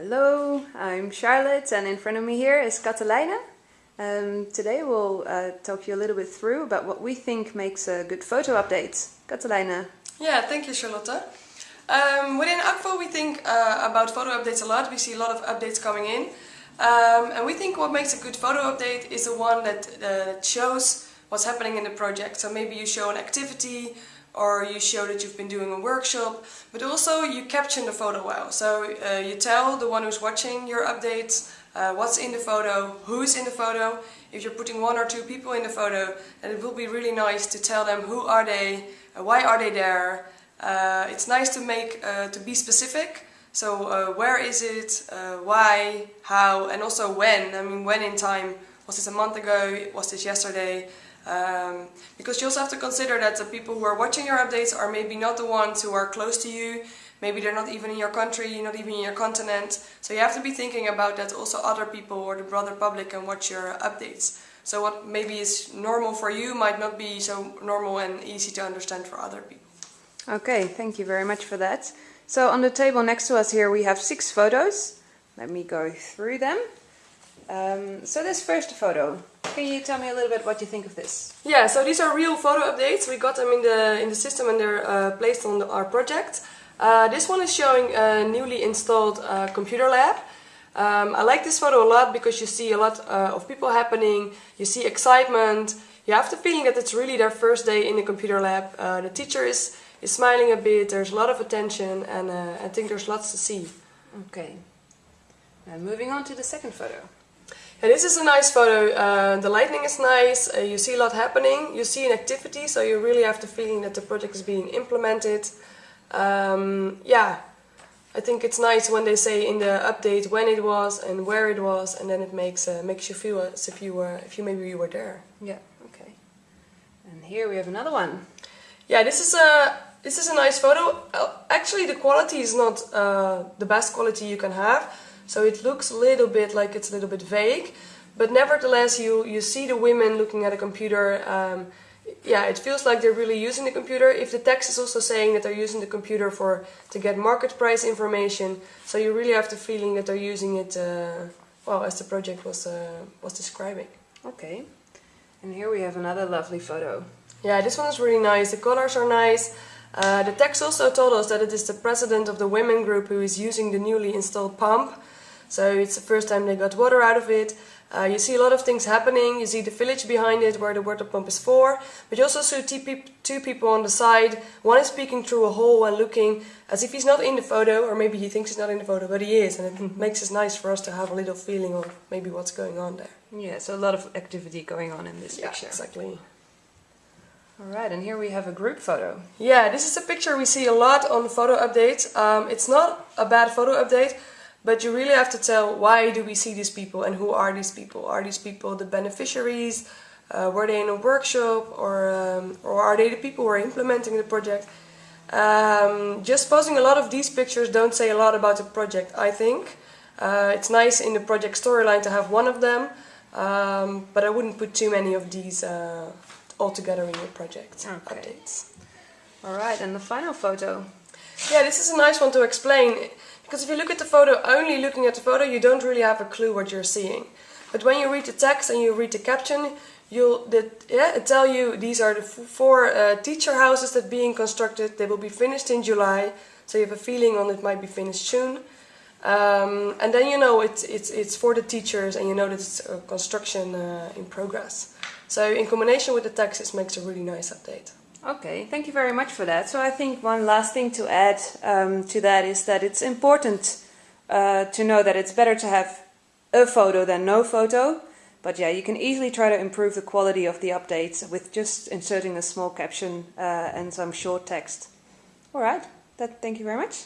I'm Charlotte and in front of me here is Catalina. Um, today we'll uh, talk you a little bit through about what we think makes a good photo update. Catalina. Yeah, thank you Charlotte. Um, within Akvo we think uh, about photo updates a lot. We see a lot of updates coming in. Um, and we think what makes a good photo update is the one that uh, shows what's happening in the project. So maybe you show an activity or you show that you've been doing a workshop, but also you caption the photo well. So uh, you tell the one who's watching your updates uh, what's in the photo, who's in the photo. If you're putting one or two people in the photo, then it will be really nice to tell them who are they, uh, why are they there. Uh, it's nice to make uh, to be specific. So uh, where is it, why, how, and also when. I mean, when in time. Was this a month ago? Was this yesterday? Um, because you also have to consider that the people who are watching your updates are maybe not the ones who are close to you, maybe they're not even in your country, not even in your continent. So you have to be thinking about that also other people or the broader public can watch your updates. So what maybe is normal for you might not be so normal and easy to understand for other people. Okay, thank you very much for that. So on the table next to us here we have six photos. Let me go through them. Um, so this first photo, can you tell me a little bit what you think of this? Yeah, so these are real photo updates. We got them in the in the system and they're uh, placed on the, our project. Uh, this one is showing a newly installed uh, computer lab. Um, I like this photo a lot because you see a lot uh, of people happening, you see excitement, you have the feeling that it's really their first day in the computer lab. Uh, the teacher is, is smiling a bit, there's a lot of attention and uh, I think there's lots to see. Okay. Now moving on to the second photo. Yeah, this is a nice photo. Uh, the lighting is nice, uh, you see a lot happening, you see an activity, so you really have the feeling that the project is being implemented. Um, yeah, I think it's nice when they say in the update when it was and where it was, and then it makes uh, makes you feel as if you were, if you maybe you were there. Yeah. Okay. And here we have another one. Yeah, this is a this is a nice photo. Uh, actually, the quality is not uh, the best quality you can have. So it looks a little bit like it's a little bit vague, but nevertheless you, you see the women looking at a computer. Um, yeah, it feels like they're really using the computer. If the text is also saying that they're using the computer for to get market price information, so you really have the feeling that they're using it, uh, well, as the project was uh, was describing. Okay, and here we have another lovely photo. Yeah, this one is really nice. The colors are nice. Uh, the text also told us that it is the president of the women group who is using the newly installed pump. So it's the first time they got water out of it. Uh, you see a lot of things happening. You see the village behind it where the water pump is for. But you also see two people on the side. One is peeking through a hole and looking as if he's not in the photo, or maybe he thinks he's not in the photo, but he is. And it makes it nice for us to have a little feeling of maybe what's going on there. Yeah, so a lot of activity going on in this yeah, picture. exactly. Alright, and here we have a group photo. Yeah, this is a picture we see a lot on photo updates. Um, it's not a bad photo update, but you really have to tell why do we see these people and who are these people? Are these people the beneficiaries? Uh, were they in a workshop or, um, or are they the people who are implementing the project? Um, just posting a lot of these pictures don't say a lot about the project, I think. Uh, it's nice in the project storyline to have one of them, um, but I wouldn't put too many of these uh, all together in your project okay. updates. Alright, and the final photo. Yeah, this is a nice one to explain. Because if you look at the photo, only looking at the photo, you don't really have a clue what you're seeing. But when you read the text and you read the caption, you'll that, yeah, tell you these are the four uh, teacher houses that are being constructed. They will be finished in July, so you have a feeling on it might be finished soon. Um, and then you know it's, it's, it's for the teachers and you know that it's construction uh, in progress. So in combination with the text, it makes a really nice update. Okay, thank you very much for that. So I think one last thing to add um, to that is that it's important uh, to know that it's better to have a photo than no photo. But yeah, you can easily try to improve the quality of the updates with just inserting a small caption uh, and some short text. All right, that, thank you very much.